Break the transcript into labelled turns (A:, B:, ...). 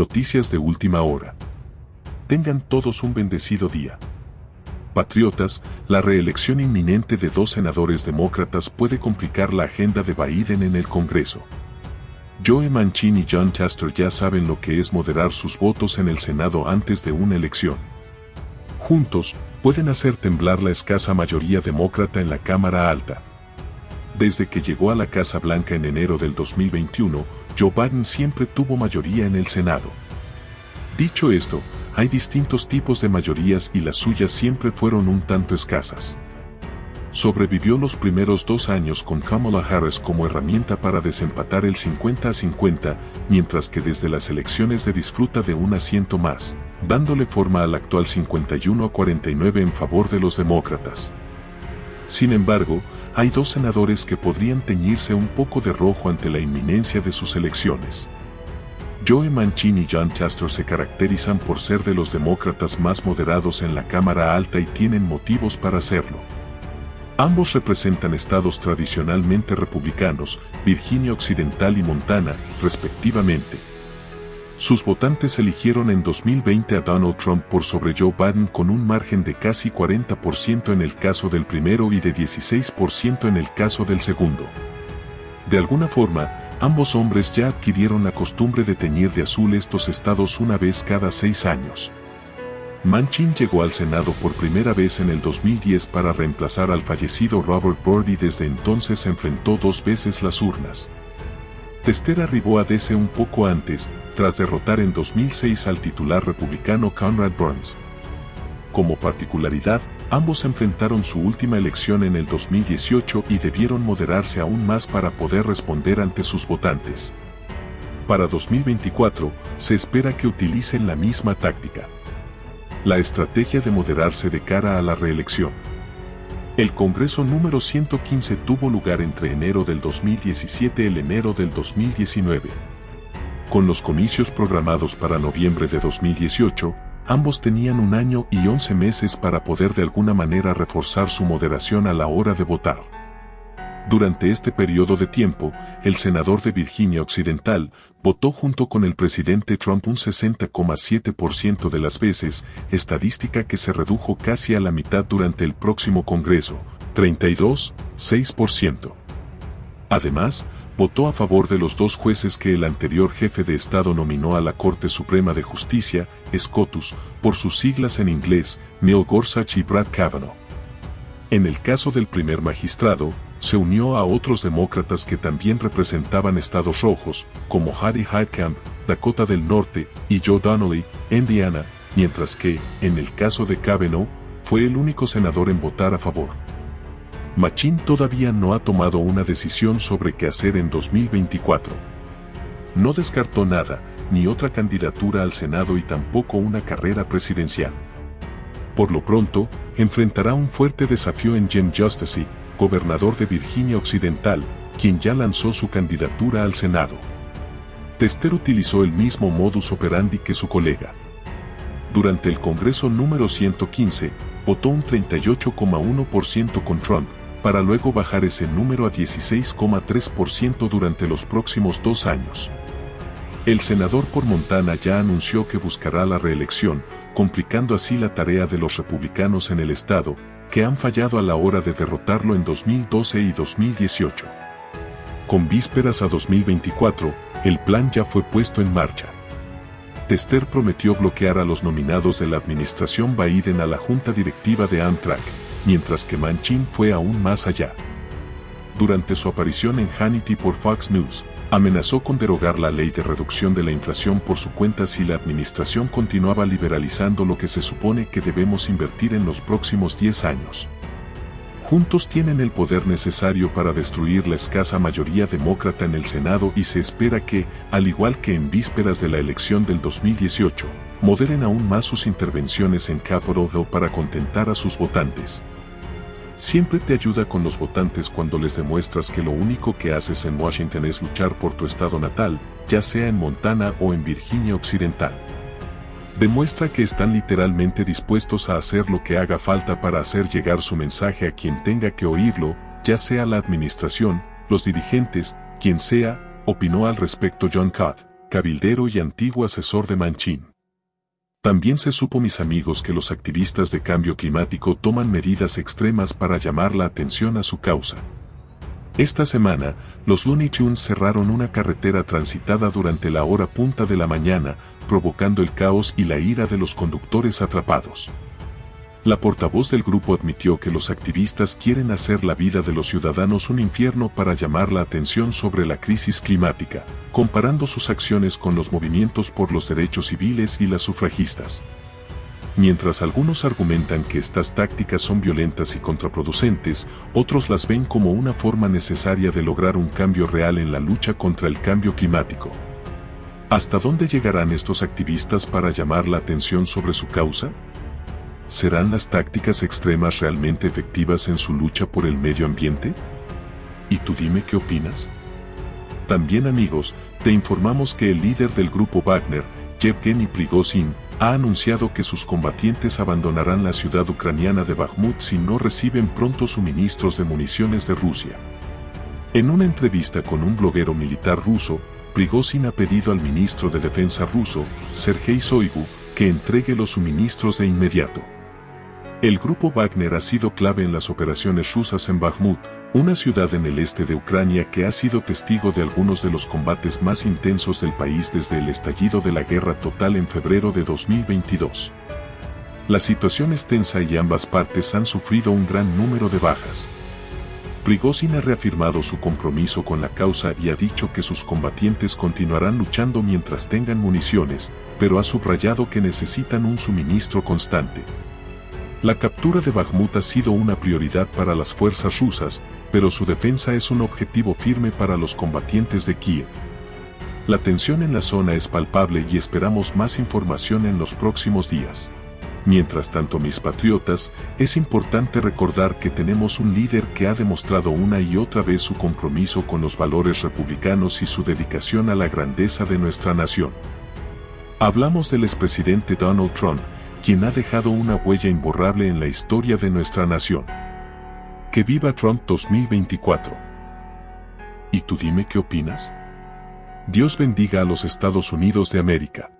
A: Noticias de última hora. Tengan todos un bendecido día. Patriotas, la reelección inminente de dos senadores demócratas puede complicar la agenda de Biden en el Congreso. Joe Manchin y John Chester ya saben lo que es moderar sus votos en el Senado antes de una elección. Juntos, pueden hacer temblar la escasa mayoría demócrata en la Cámara Alta. Desde que llegó a la Casa Blanca en enero del 2021, Joe Biden siempre tuvo mayoría en el Senado. Dicho esto, hay distintos tipos de mayorías y las suyas siempre fueron un tanto escasas. Sobrevivió los primeros dos años con Kamala Harris como herramienta para desempatar el 50 a 50, mientras que desde las elecciones de disfruta de un asiento más, dándole forma al actual 51 a 49 en favor de los demócratas. Sin embargo, hay dos senadores que podrían teñirse un poco de rojo ante la inminencia de sus elecciones. Joe Manchin y John Chester se caracterizan por ser de los demócratas más moderados en la Cámara Alta y tienen motivos para hacerlo. Ambos representan estados tradicionalmente republicanos, Virginia Occidental y Montana, respectivamente. Sus votantes eligieron en 2020 a Donald Trump por sobre Joe Biden con un margen de casi 40% en el caso del primero y de 16% en el caso del segundo. De alguna forma, ambos hombres ya adquirieron la costumbre de teñir de azul estos estados una vez cada seis años. Manchin llegó al Senado por primera vez en el 2010 para reemplazar al fallecido Robert Byrd y desde entonces enfrentó dos veces las urnas. Tester arribó a DC un poco antes, tras derrotar en 2006 al titular republicano Conrad Burns. Como particularidad, ambos enfrentaron su última elección en el 2018 y debieron moderarse aún más para poder responder ante sus votantes. Para 2024, se espera que utilicen la misma táctica. La estrategia de moderarse de cara a la reelección. El Congreso número 115 tuvo lugar entre enero del 2017 y el enero del 2019. Con los comicios programados para noviembre de 2018, ambos tenían un año y 11 meses para poder de alguna manera reforzar su moderación a la hora de votar. Durante este periodo de tiempo, el senador de Virginia Occidental votó junto con el presidente Trump un 60,7% de las veces, estadística que se redujo casi a la mitad durante el próximo Congreso, 32,6%. Además, votó a favor de los dos jueces que el anterior jefe de Estado nominó a la Corte Suprema de Justicia, SCOTUS, por sus siglas en inglés, Neil Gorsuch y Brad Kavanaugh. En el caso del primer magistrado, se unió a otros demócratas que también representaban estados rojos, como Hattie Heitkamp, Dakota del Norte, y Joe Donnelly, Indiana, mientras que, en el caso de Kavanaugh, fue el único senador en votar a favor. Machín todavía no ha tomado una decisión sobre qué hacer en 2024. No descartó nada, ni otra candidatura al Senado y tampoco una carrera presidencial. Por lo pronto, enfrentará un fuerte desafío en Jim Justice, gobernador de Virginia Occidental, quien ya lanzó su candidatura al Senado. Tester utilizó el mismo modus operandi que su colega. Durante el Congreso número 115, votó un 38,1% con Trump, para luego bajar ese número a 16,3% durante los próximos dos años. El senador por Montana ya anunció que buscará la reelección, complicando así la tarea de los republicanos en el estado, que han fallado a la hora de derrotarlo en 2012 y 2018. Con vísperas a 2024, el plan ya fue puesto en marcha. Tester prometió bloquear a los nominados de la administración Biden a la junta directiva de Amtrak, mientras que Manchin fue aún más allá. Durante su aparición en Hannity por Fox News, amenazó con derogar la ley de reducción de la inflación por su cuenta si la administración continuaba liberalizando lo que se supone que debemos invertir en los próximos 10 años. Juntos tienen el poder necesario para destruir la escasa mayoría demócrata en el Senado y se espera que, al igual que en vísperas de la elección del 2018, moderen aún más sus intervenciones en Capitol Hill para contentar a sus votantes. Siempre te ayuda con los votantes cuando les demuestras que lo único que haces en Washington es luchar por tu estado natal, ya sea en Montana o en Virginia Occidental. Demuestra que están literalmente dispuestos a hacer lo que haga falta para hacer llegar su mensaje a quien tenga que oírlo, ya sea la administración, los dirigentes, quien sea, opinó al respecto John Cott, cabildero y antiguo asesor de Manchin. También se supo mis amigos que los activistas de cambio climático toman medidas extremas para llamar la atención a su causa. Esta semana, los Looney Tunes cerraron una carretera transitada durante la hora punta de la mañana, provocando el caos y la ira de los conductores atrapados. La portavoz del grupo admitió que los activistas quieren hacer la vida de los ciudadanos un infierno para llamar la atención sobre la crisis climática, comparando sus acciones con los movimientos por los derechos civiles y las sufragistas. Mientras algunos argumentan que estas tácticas son violentas y contraproducentes, otros las ven como una forma necesaria de lograr un cambio real en la lucha contra el cambio climático. ¿Hasta dónde llegarán estos activistas para llamar la atención sobre su causa? ¿Serán las tácticas extremas realmente efectivas en su lucha por el medio ambiente? ¿Y tú dime qué opinas? También amigos, te informamos que el líder del grupo Wagner, Yevgeny Prigozhin, ha anunciado que sus combatientes abandonarán la ciudad ucraniana de Bakhmut si no reciben pronto suministros de municiones de Rusia. En una entrevista con un bloguero militar ruso, Prigozhin ha pedido al ministro de Defensa ruso, Sergei Shoigu, que entregue los suministros de inmediato. El grupo Wagner ha sido clave en las operaciones rusas en Bakhmut, una ciudad en el este de Ucrania que ha sido testigo de algunos de los combates más intensos del país desde el estallido de la guerra total en febrero de 2022. La situación es tensa y ambas partes han sufrido un gran número de bajas. Prigozhin ha reafirmado su compromiso con la causa y ha dicho que sus combatientes continuarán luchando mientras tengan municiones, pero ha subrayado que necesitan un suministro constante. La captura de Bakhmut ha sido una prioridad para las fuerzas rusas, pero su defensa es un objetivo firme para los combatientes de Kiev. La tensión en la zona es palpable y esperamos más información en los próximos días. Mientras tanto mis patriotas, es importante recordar que tenemos un líder que ha demostrado una y otra vez su compromiso con los valores republicanos y su dedicación a la grandeza de nuestra nación. Hablamos del expresidente Donald Trump, quien ha dejado una huella imborrable en la historia de nuestra nación. Que viva Trump 2024. ¿Y tú dime qué opinas? Dios bendiga a los Estados Unidos de América.